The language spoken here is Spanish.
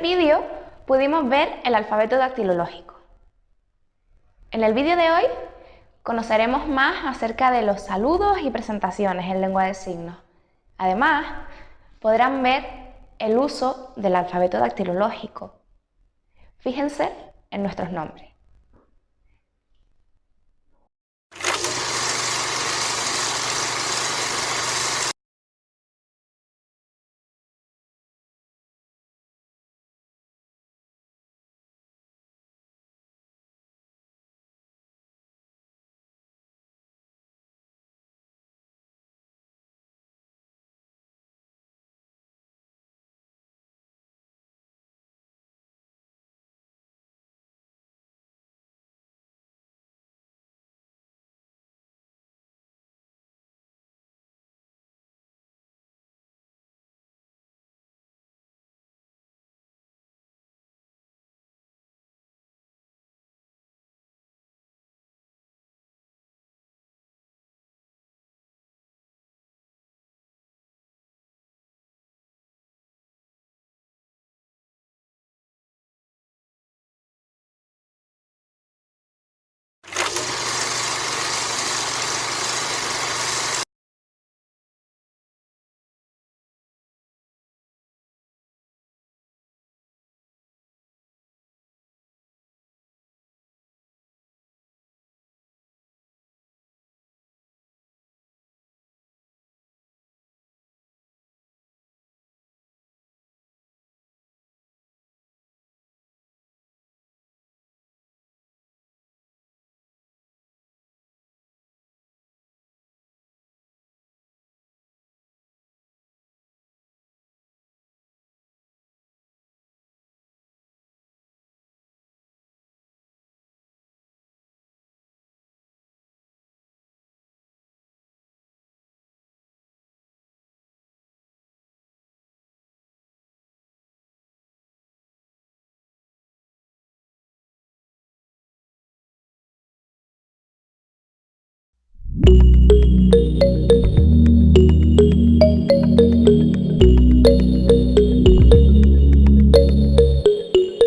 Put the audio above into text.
vídeo pudimos ver el alfabeto dactilológico. En el vídeo de hoy conoceremos más acerca de los saludos y presentaciones en lengua de signos. Además, podrán ver el uso del alfabeto dactilológico. Fíjense en nuestros nombres. You.